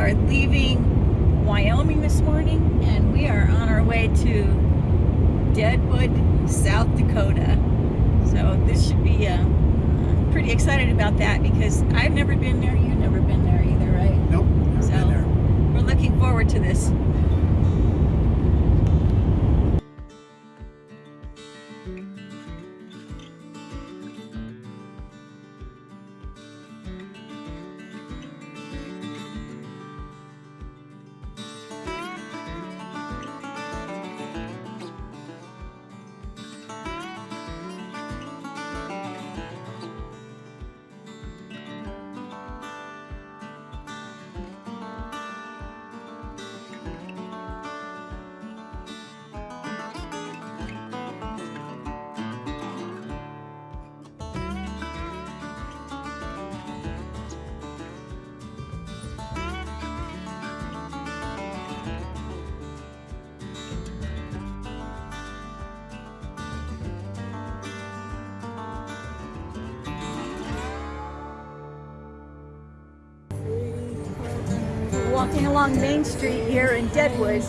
are leaving Wyoming this morning and we are on our way to Deadwood, South Dakota. So this should be, uh, I'm pretty excited about that because I've never been there, you've never been there either, right? Nope, never So- been there. We're looking forward to this. Walking along Main Street here in Deadwood.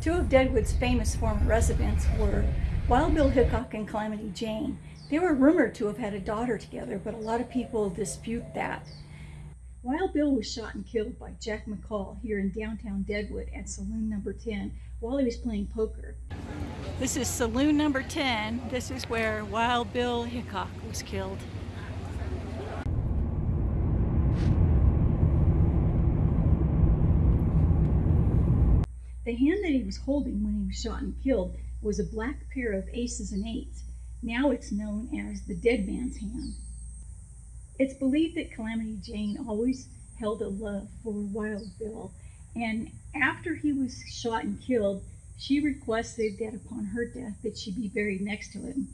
Two of Deadwood's famous former residents were Wild Bill Hickok and Calamity Jane. They were rumored to have had a daughter together, but a lot of people dispute that. Wild Bill was shot and killed by Jack McCall here in downtown Deadwood at Saloon Number 10 while he was playing poker. This is Saloon Number 10. This is where Wild Bill Hickok was killed. The hand that he was holding when he was shot and killed was a black pair of aces and eights. Now it's known as the dead man's hand. It's believed that Calamity Jane always held a love for Wild Bill, and after he was shot and killed, she requested that upon her death that she be buried next to him.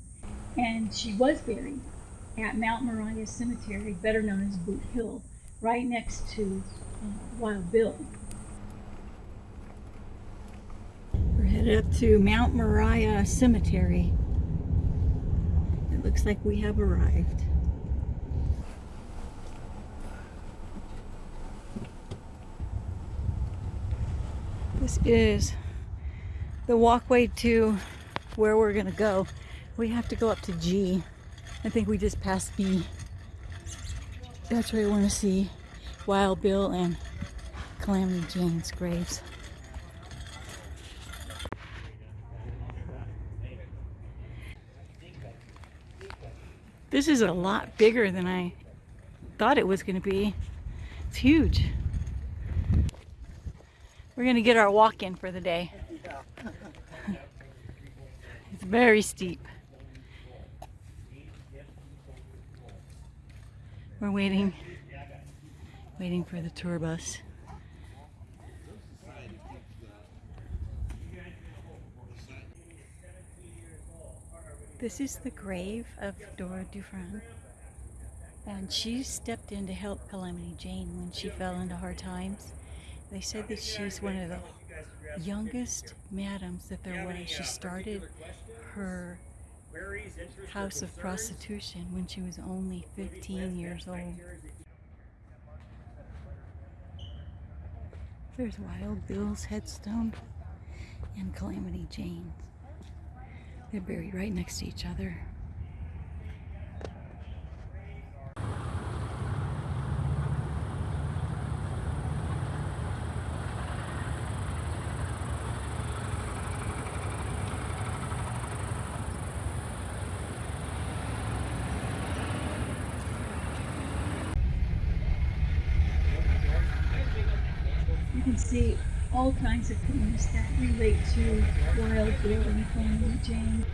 And she was buried at Mount Moriah Cemetery, better known as Boot Hill, right next to uh, Wild Bill. Headed up to Mount Moriah Cemetery. It looks like we have arrived. This is the walkway to where we're gonna go. We have to go up to G. I think we just passed B. That's where we want to see Wild Bill and Calamity Jane's graves. This is a lot bigger than I thought it was going to be. It's huge. We're going to get our walk in for the day. it's very steep. We're waiting, waiting for the tour bus. This is the grave of Dora DuFran. And she stepped in to help Calamity Jane when she fell into hard times. They said that she's one of the youngest madams that there was. She started her house of prostitution when she was only 15 years old. There's Wild Bill's headstone and Calamity Jane's. They're buried right next to each other. You can see all kinds of things that relate to Wild and Calamity Jane.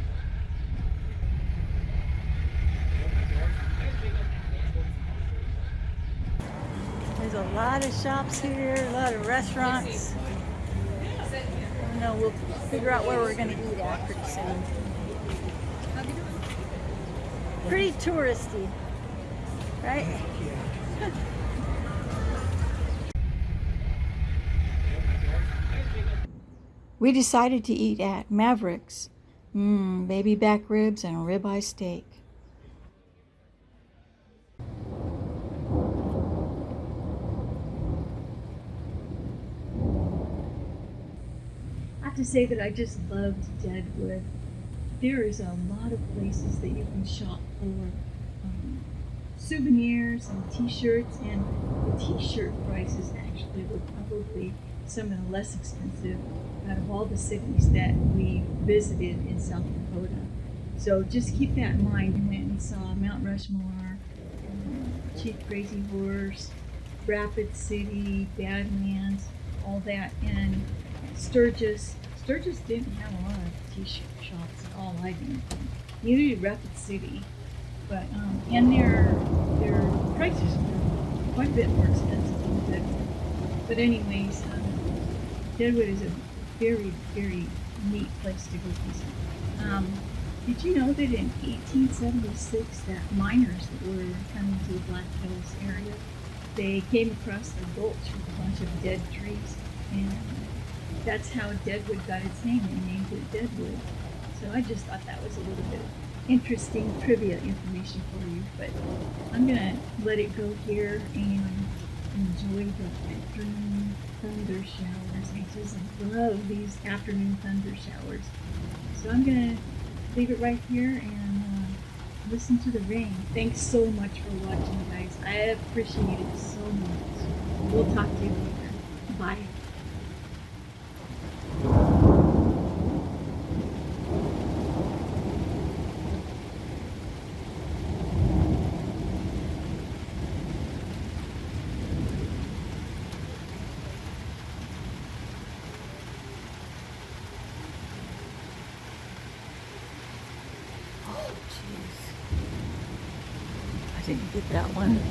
There's a lot of shops here, a lot of restaurants. I know, we'll figure out where we're going to eat at pretty soon. Pretty touristy, right? We decided to eat at Mavericks. Mmm, baby back ribs and ribeye steak. I have to say that I just loved Deadwood. There is a lot of places that you can shop for um, souvenirs and t-shirts and the t-shirt prices actually were probably some of the less expensive out of all the cities that we visited in South Dakota. So just keep that in mind. We went and saw Mount Rushmore, um, Chief Crazy Horse, Rapid City, Badlands, all that, and Sturgis. Sturgis didn't have a lot of T-shirt shops at all. I didn't think. Neither did Rapid City, but um, and their their prices were quite a bit more expensive Deadwood. But anyways, um, Deadwood is a very very neat place to go visit. Um, did you know that in 1876 that miners that were coming to the Black Hills area, they came across the gulch with a bunch of dead trees, and that's how Deadwood got its name. They named it Deadwood. So I just thought that was a little bit interesting trivia information for you. But I'm gonna let it go here and enjoy the afternoon thunder showers. I just love these afternoon thunder showers. So I'm gonna leave it right here and uh, listen to the rain. Thanks so much for watching, guys. I appreciate it so much. We'll talk to you later. Bye. I didn't get that one.